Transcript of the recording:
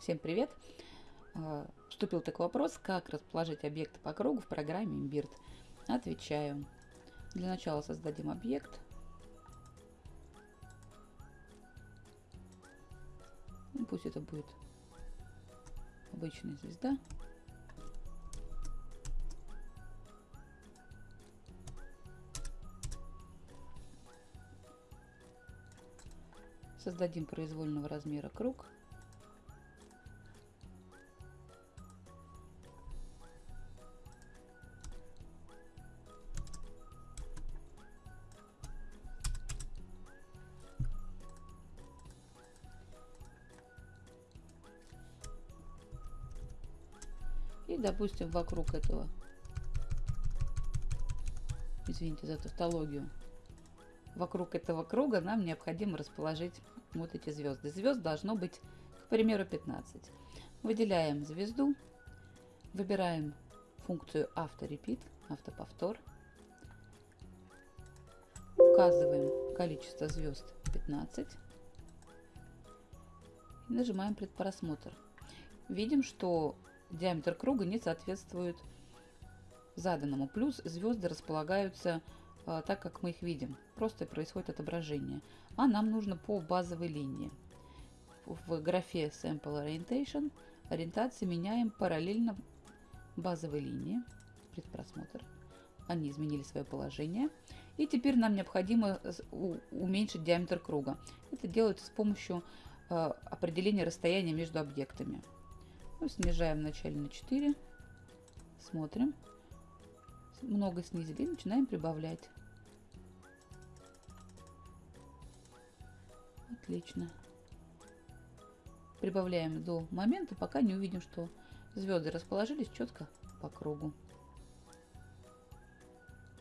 Всем привет! А, Вступил такой вопрос, как расположить объекты по кругу в программе Imbird. Отвечаю. Для начала создадим объект. Ну, пусть это будет обычная звезда. Создадим произвольного размера круг. И, допустим, вокруг этого, извините за тавтологию, вокруг этого круга нам необходимо расположить вот эти звезды. Звезд должно быть, к примеру, 15. Выделяем звезду, выбираем функцию авторепит, автоповтор, указываем количество звезд 15 и нажимаем предпросмотр. Видим, что диаметр круга не соответствует заданному. Плюс звезды располагаются а, так, как мы их видим. Просто происходит отображение. А нам нужно по базовой линии. В графе Sample Orientation ориентации меняем параллельно базовой линии. Предпросмотр. Они изменили свое положение. И теперь нам необходимо уменьшить диаметр круга. Это делается с помощью а, определения расстояния между объектами. Ну, снижаем вначале на 4. Смотрим. Много снизили начинаем прибавлять. Отлично. Прибавляем до момента, пока не увидим, что звезды расположились четко по кругу.